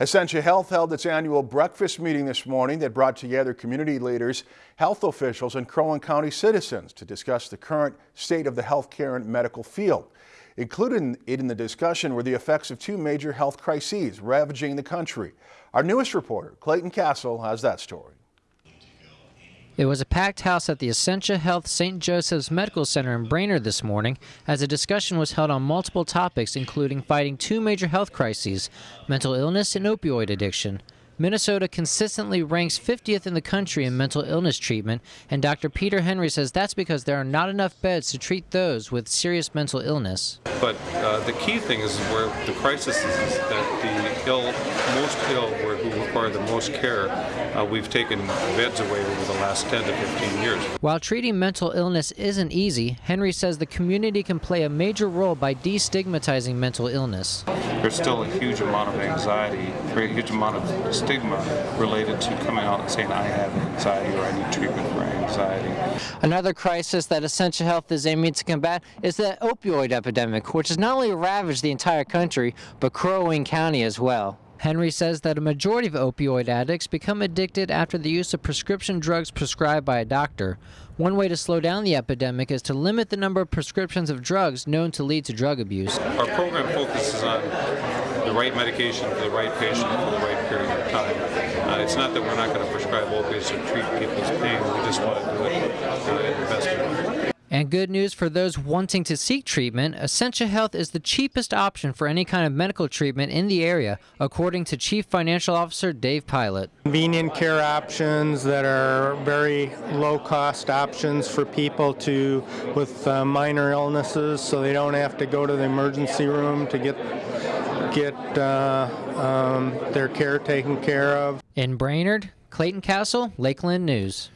Essentia Health held its annual breakfast meeting this morning that brought together community leaders, health officials, and Crow Wing County citizens to discuss the current state of the healthcare and medical field. Included in the discussion were the effects of two major health crises ravaging the country. Our newest reporter, Clayton Castle, has that story. It was a packed house at the Essentia Health St. Joseph's Medical Center in Brainerd this morning as a discussion was held on multiple topics including fighting two major health crises, mental illness and opioid addiction. Minnesota consistently ranks 50th in the country in mental illness treatment, and Dr. Peter Henry says that's because there are not enough beds to treat those with serious mental illness. But uh, the key thing is where the crisis is, is that the ill, most ill, where, who require the most care, uh, we've taken beds away over the last 10 to 15 years. While treating mental illness isn't easy, Henry says the community can play a major role by destigmatizing mental illness. There's still a huge amount of anxiety, a huge amount of stigma related to coming out and saying I have anxiety or I need treatment for anxiety. Another crisis that Essentia Health is aiming to combat is the opioid epidemic, which has not only ravaged the entire country, but Crow Wing County as well. Henry says that a majority of opioid addicts become addicted after the use of prescription drugs prescribed by a doctor. One way to slow down the epidemic is to limit the number of prescriptions of drugs known to lead to drug abuse. Our program focuses on right medication for the right patient for the right period of time. Uh, it's not that we're not going to prescribe opiates to treat people's pain, we just want to do it uh, in the best way. And good news for those wanting to seek treatment, Essentia Health is the cheapest option for any kind of medical treatment in the area, according to Chief Financial Officer Dave Pilot. Convenient care options that are very low cost options for people to with uh, minor illnesses so they don't have to go to the emergency room to get get uh, um, their care taken care of. In Brainerd, Clayton Castle, Lakeland News.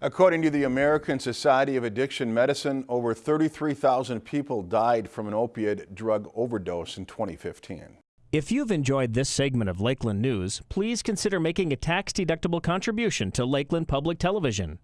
According to the American Society of Addiction Medicine, over 33,000 people died from an opiate drug overdose in 2015. If you've enjoyed this segment of Lakeland News, please consider making a tax-deductible contribution to Lakeland Public Television.